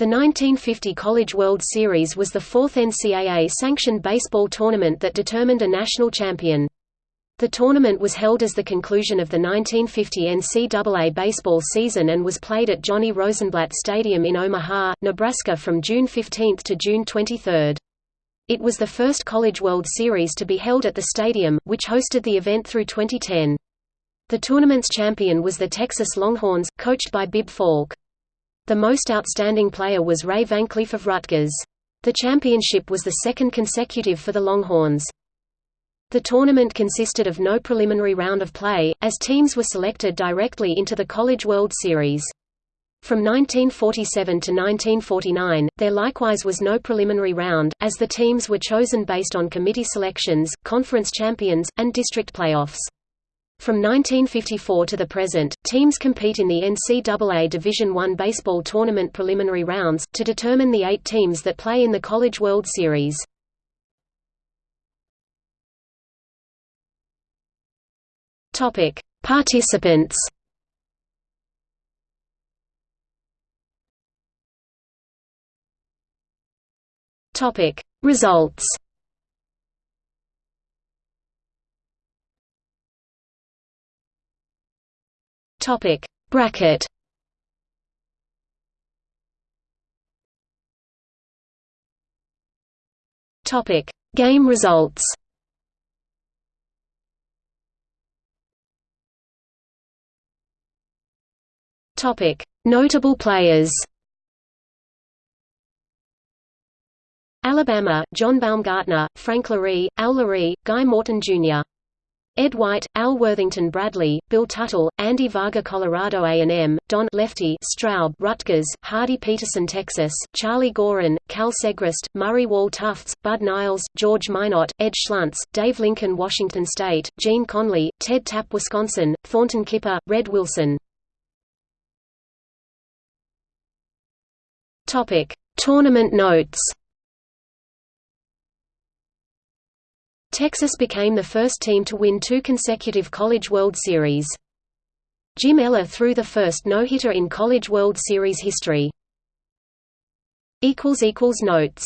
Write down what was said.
The 1950 College World Series was the fourth NCAA-sanctioned baseball tournament that determined a national champion. The tournament was held as the conclusion of the 1950 NCAA baseball season and was played at Johnny Rosenblatt Stadium in Omaha, Nebraska from June 15 to June 23. It was the first College World Series to be held at the stadium, which hosted the event through 2010. The tournament's champion was the Texas Longhorns, coached by Bib Falk. The most outstanding player was Ray VanCleef of Rutgers. The championship was the second consecutive for the Longhorns. The tournament consisted of no preliminary round of play, as teams were selected directly into the College World Series. From 1947 to 1949, there likewise was no preliminary round, as the teams were chosen based on committee selections, conference champions, and district playoffs. From 1954 to the present, teams compete in the NCAA Division I baseball tournament preliminary rounds, to determine the eight teams that play in the College World Series. Participants Results Topic Bracket Topic Game results Topic Notable players Alabama, John Baumgartner, Frank Lary, Al Lary, Guy Morton Jr. Ed White, Al Worthington Bradley, Bill Tuttle, Andy Varga Colorado A&M, Don Lefty Straub Rutgers, Hardy Peterson Texas, Charlie Gorin, Cal Segrest, Murray Wall Tufts, Bud Niles, George Minot, Ed Schluntz, Dave Lincoln Washington State, Gene Conley, Ted Tapp Wisconsin, Thornton Kipper, Red Wilson. Tournament notes Texas became the first team to win two consecutive College World Series. Jim Ehrler threw the first no-hitter in College World Series history. Notes